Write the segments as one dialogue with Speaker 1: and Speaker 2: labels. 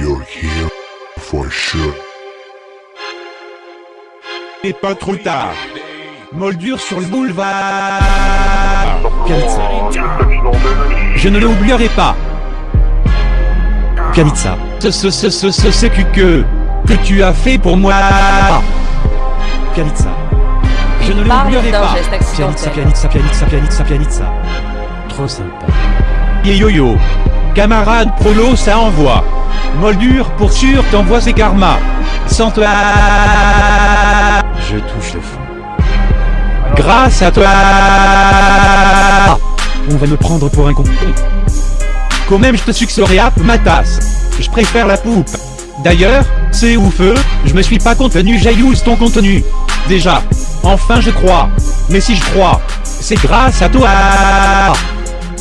Speaker 1: you're here for sure.
Speaker 2: Et pas trop tard. Moldure sur le boulevard.
Speaker 3: Pianitsa.
Speaker 4: Je ne l'oublierai pas.
Speaker 3: Pianitsa.
Speaker 4: Ce ce ce ce ce ce que que que tu as fait pour moi.
Speaker 3: Pianitsa.
Speaker 4: Je ne l'oublierai pas.
Speaker 5: accidentel.
Speaker 3: pianitsa, pianitsa, pianitsa, pianitsa. Trop sympa.
Speaker 4: Et yo yo. Camarade prolo ça envoie. Moldure pour sûr t'envoie ses karmas. Sans toi.
Speaker 3: Je touche le fond.
Speaker 4: Grâce à toi.
Speaker 3: On va me prendre pour un con.
Speaker 4: Quand même je te succèderai à ma tasse. Je préfère la poupe. D'ailleurs, c'est ouf, je me suis pas contenu, j'ailleuse ton contenu. Déjà. Enfin je crois. Mais si je crois, c'est grâce à toi.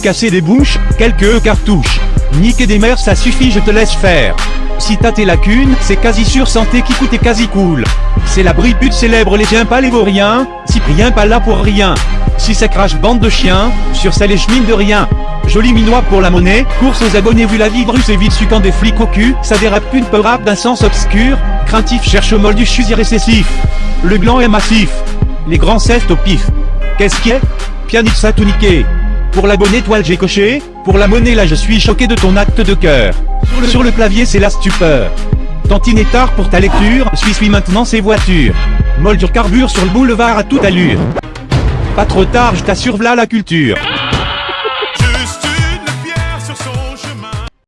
Speaker 4: Casser des bouches, quelques cartouches. Niquer des mères ça suffit je te laisse faire. Si t'as tes lacunes, c'est quasi sûr santé qui coûte et quasi cool. C'est la bripute célèbre les chiens pas les vauriens, Cyprien pas là pour rien. Si ça crache bande de chiens, sur ça les chemines de rien. Joli minois pour la monnaie, course aux abonnés vu la vie bruce et vite sucant des flics au cul, ça dérape une peu rap d'un sens obscur, craintif cherche au moldu, je suis irrécessif. Le gland est massif, les grands cestes au pif. Qu'est-ce qui est Pianitsa tout niqué. Pour l'abonné toile j'ai coché, pour la monnaie là je suis choqué de ton acte de cœur. Sur le, sur le clavier c'est la stupeur. Tantine est tard pour ta lecture, suis suis maintenant ces voitures. Moldure carbure sur le boulevard à toute allure. Pas trop tard je t'assure v'là la culture.